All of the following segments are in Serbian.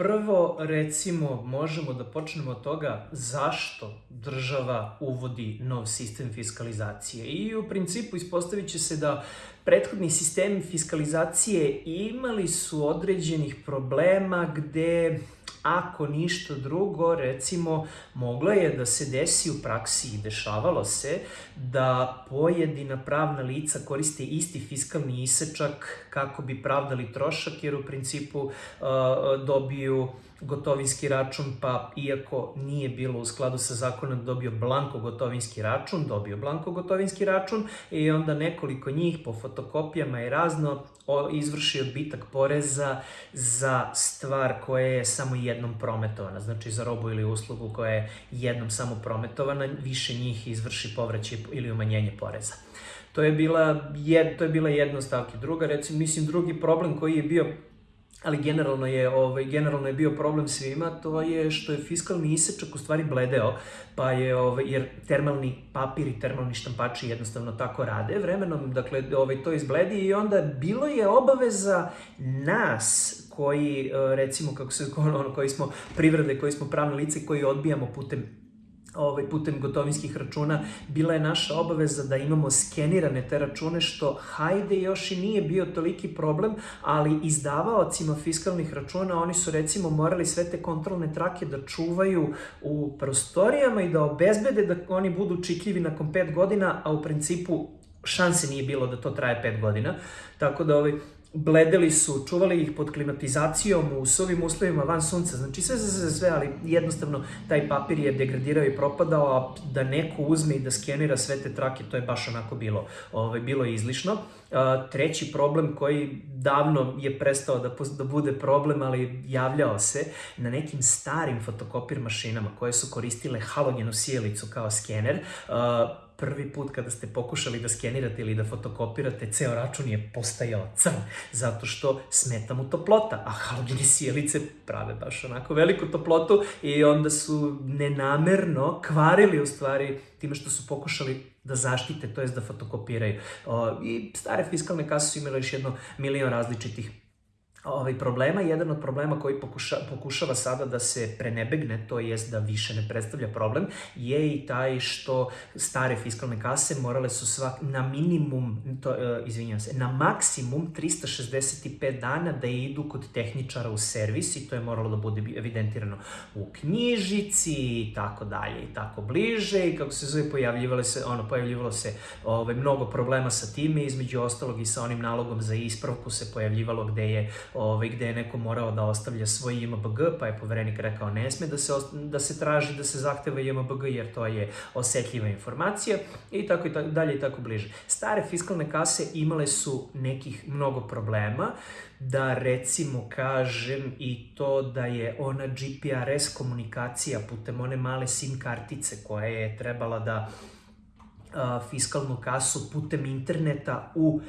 Prvo, recimo, možemo da počnemo od toga zašto država uvodi nov sistem fiskalizacije. I u principu ispostavit će se da prethodni sistemi fiskalizacije imali su određenih problema gde Ako ništa drugo, recimo, moglo je da se desi u praksi i dešavalo se da pojedina pravna lica koriste isti fiskalni isečak kako bi pravdali trošak, jer u principu uh, dobiju gotovinski račun, pa iako nije bilo u skladu sa zakonom dobio blanko gotovinski račun, dobio blanko gotovinski račun i onda nekoliko njih po fotokopijama i razno izvrši odbitak poreza za stvar koja je samo jednom prometovana, znači za robu ili uslugu koja je jednom samo prometovana, više njih izvrši povraćaj ili umanjenje poreza. To je bila, to je bila jedna stavka. Druga, recimo, mislim, drugi problem koji je bio ali generalno je, ovaj, generalno je bio problem svima, to je što je fiskalni isečak u stvari bledeo, pa je, ovaj, jer termalni papir i termalni štampači jednostavno tako rade vremenom, dakle, ovaj, to izbledi i onda bilo je obaveza nas koji, eh, recimo, kako se, ono, koji smo privrede, koji smo pravne lice, koji odbijamo putem ovaj, putem gotovinskih računa, bila je naša obaveza da imamo skenirane te račune, što hajde još i nije bio toliki problem, ali izdavaocima fiskalnih računa, oni su recimo morali sve te kontrolne trake da čuvaju u prostorijama i da obezbede da oni budu čitljivi nakon 5 godina, a u principu šanse nije bilo da to traje 5 godina. Tako da ovaj, bledeli su, čuvali ih pod klimatizacijom u sovim uslovima van sunca, znači sve, sve, sve, ali jednostavno taj papir je degradirao i propadao, a da neko uzme i da skenira sve te trake, to je baš onako bilo, ovaj, bilo izlišno. treći problem koji davno je prestao da, da bude problem, ali javljao se na nekim starim fotokopir mašinama koje su koristile halogenu sjelicu kao skener, prvi put kada ste pokušali da skenirate ili da fotokopirate, ceo račun je postajao crn, zato što smeta mu toplota, a halogene sjelice prave baš onako veliku toplotu i onda su nenamerno kvarili u stvari time što su pokušali da zaštite, to jest da fotokopiraju. I stare fiskalne kase su imale još jedno milion različitih ovaj, problema. Jedan od problema koji pokuša, pokušava sada da se prenebegne, to jest da više ne predstavlja problem, je i taj što stare fiskalne kase morale su svak, na minimum, to, uh, izvinjam se, na maksimum 365 dana da idu kod tehničara u servis i to je moralo da bude evidentirano u knjižici i tako dalje i tako bliže i kako se zove pojavljivalo se, ono, pojavljivalo se ovaj, mnogo problema sa time, između ostalog i sa onim nalogom za ispravku se pojavljivalo gde je ovaj, gde je neko morao da ostavlja svoj IMBG, pa je poverenik rekao ne sme da se, da se traži da se zahteva IMBG jer to je osetljiva informacija i tako i tako dalje i tako bliže. Stare fiskalne kase imale su nekih mnogo problema, da recimo kažem i to da je ona GPRS komunikacija putem one male SIM kartice koja je trebala da fiskalnu kasu putem interneta u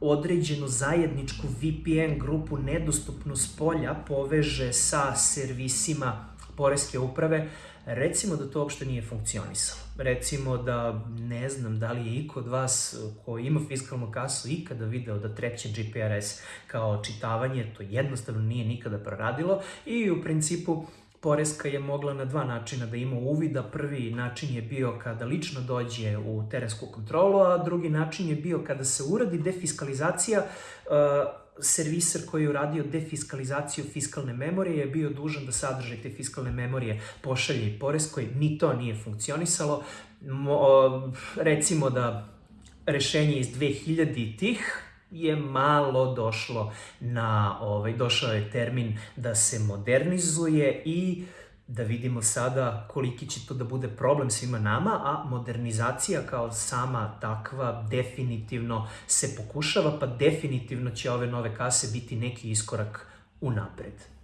određenu zajedničku VPN grupu nedostupnu s polja poveže sa servisima Poreske uprave, recimo da to uopšte nije funkcionisalo. Recimo da ne znam da li je iko od vas ko ima fiskalnu kasu ikada video da treće GPRS kao čitavanje, to jednostavno nije nikada proradilo i u principu Poreska je mogla na dva načina da ima uvida. Prvi način je bio kada lično dođe u terensku kontrolu, a drugi način je bio kada se uradi defiskalizacija serviser koji je uradio defiskalizaciju fiskalne memorije je bio dužan da sadržaj te fiskalne memorije pošalje Poreskoj. Ni to nije funkcionisalo. Mo, recimo da rešenje iz 2000 tih je malo došlo na, ovaj, došao je termin da se modernizuje i da vidimo sada koliki će to da bude problem svima nama, a modernizacija kao sama takva definitivno se pokušava, pa definitivno će ove nove kase biti neki iskorak unapred.